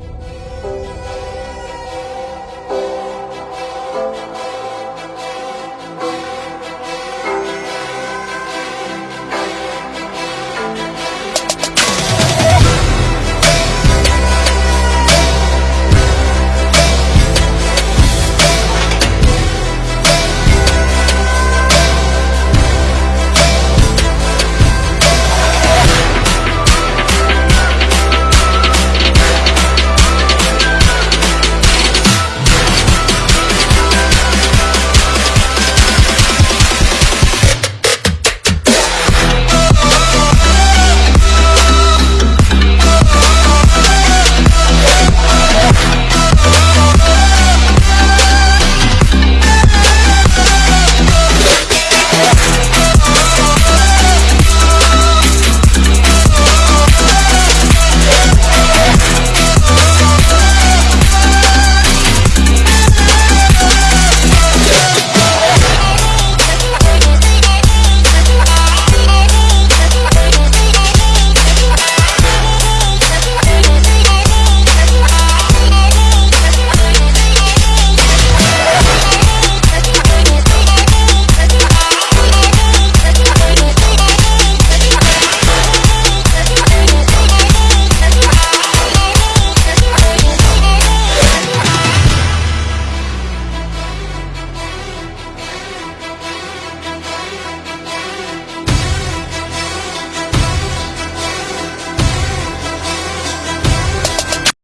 you